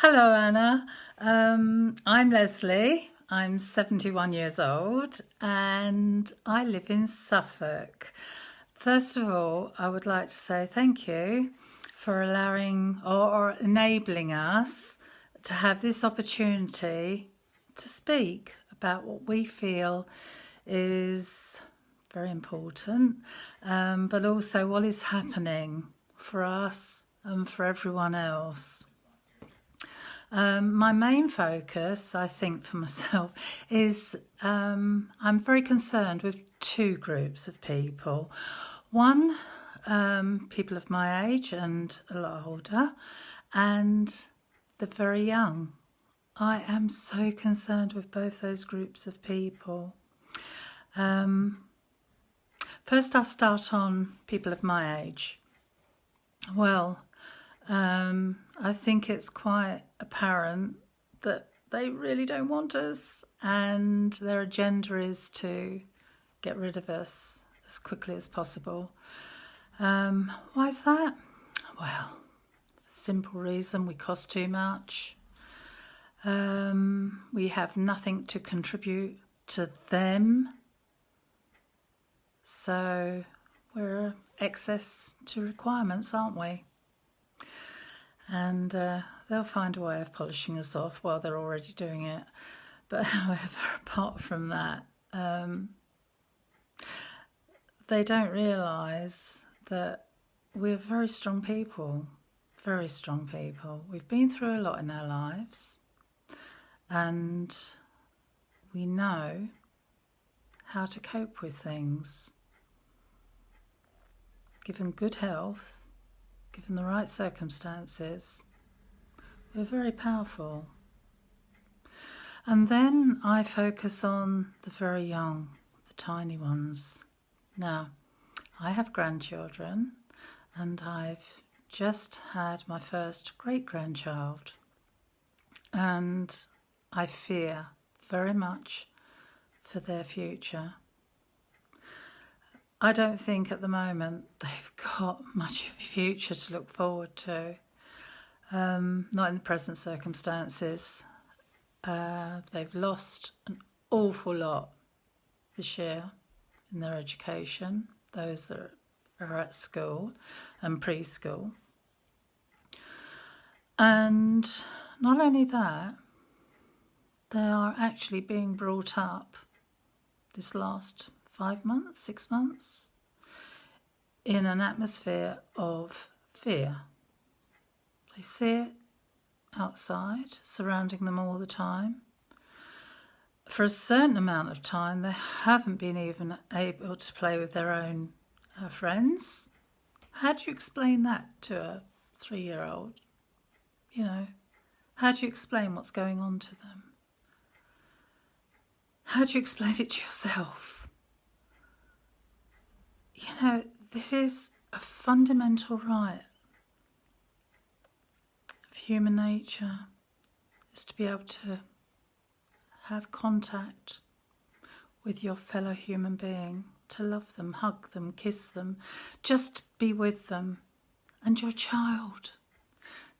Hello, Anna. Um, I'm Leslie. I'm 71 years old and I live in Suffolk. First of all, I would like to say thank you for allowing or, or enabling us to have this opportunity to speak about what we feel is very important, um, but also what is happening for us and for everyone else. Um, my main focus, I think, for myself is um, I'm very concerned with two groups of people. One, um, people of my age and a lot older, and the very young. I am so concerned with both those groups of people. Um, first, I'll start on people of my age. Well, um, I think it's quite apparent that they really don't want us and their agenda is to get rid of us as quickly as possible. Um, why is that? Well, simple reason, we cost too much. Um, we have nothing to contribute to them. So we're excess to requirements, aren't we? And uh, they'll find a way of polishing us off while they're already doing it. But however, apart from that, um, they don't realise that we're very strong people, very strong people. We've been through a lot in our lives and we know how to cope with things. Given good health, given the right circumstances, we're very powerful. And then I focus on the very young, the tiny ones. Now, I have grandchildren and I've just had my first great-grandchild and I fear very much for their future. I don't think at the moment they've got much future to look forward to. Um, not in the present circumstances. Uh, they've lost an awful lot this year in their education, those that are at school and preschool. And not only that, they are actually being brought up this last five months, six months, in an atmosphere of fear. They see it outside, surrounding them all the time. For a certain amount of time, they haven't been even able to play with their own uh, friends. How do you explain that to a three-year-old? You know, how do you explain what's going on to them? How do you explain it to yourself? you know, this is a fundamental right of human nature is to be able to have contact with your fellow human being, to love them, hug them, kiss them, just be with them, and your child,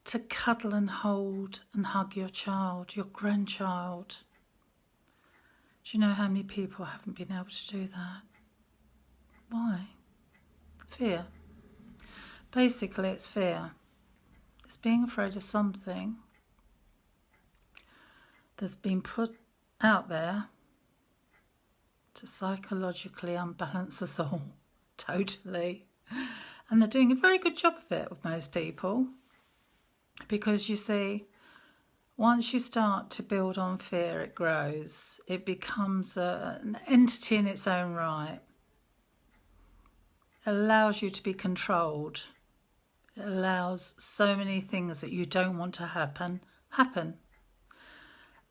to cuddle and hold and hug your child, your grandchild. Do you know how many people haven't been able to do that? Why? Fear. Basically, it's fear. It's being afraid of something that's been put out there to psychologically unbalance us all, totally. And they're doing a very good job of it with most people because you see, once you start to build on fear, it grows. It becomes a, an entity in its own right allows you to be controlled. It allows so many things that you don't want to happen, happen.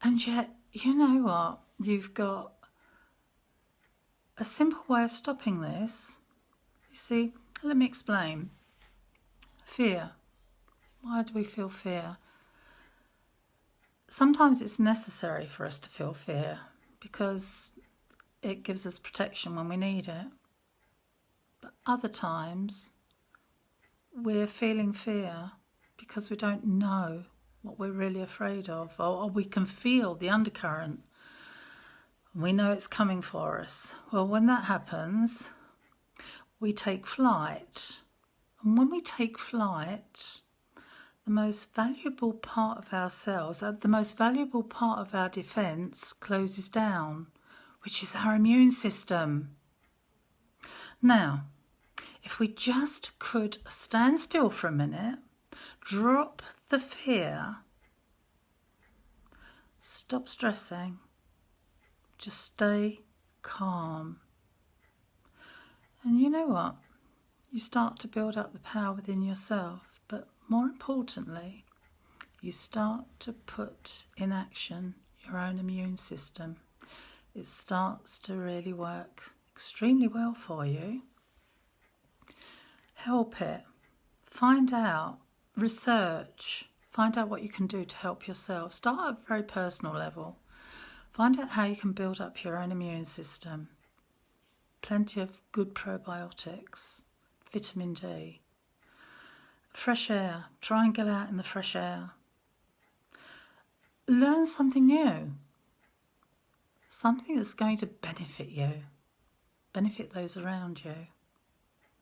And yet, you know what? You've got a simple way of stopping this. You see, let me explain. Fear. Why do we feel fear? Sometimes it's necessary for us to feel fear because it gives us protection when we need it. Other times we're feeling fear because we don't know what we're really afraid of, or, or we can feel the undercurrent. We know it's coming for us. Well, when that happens, we take flight. And when we take flight, the most valuable part of ourselves, uh, the most valuable part of our defence closes down, which is our immune system. Now, if we just could stand still for a minute, drop the fear, stop stressing, just stay calm. And you know what? You start to build up the power within yourself, but more importantly, you start to put in action your own immune system. It starts to really work extremely well for you. Help it. Find out, research, find out what you can do to help yourself. Start at a very personal level. Find out how you can build up your own immune system. Plenty of good probiotics, vitamin D. Fresh air. Try and get out in the fresh air. Learn something new. Something that's going to benefit you, benefit those around you.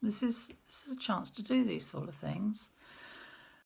This is this is a chance to do these sort of things.